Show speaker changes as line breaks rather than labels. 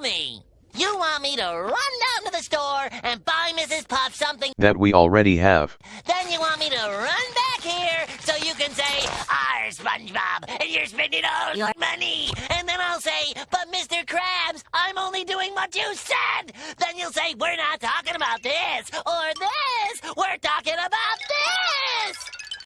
me You want me to run down to the store and buy Mrs. Puff something.
That we already have.
Then you want me to run back here so you can say, "Our SpongeBob, and you're spending all your money." And then I'll say, "But Mr. Krabs, I'm only doing what you said." Then you'll say, "We're not talking about this or this. We're talking about this."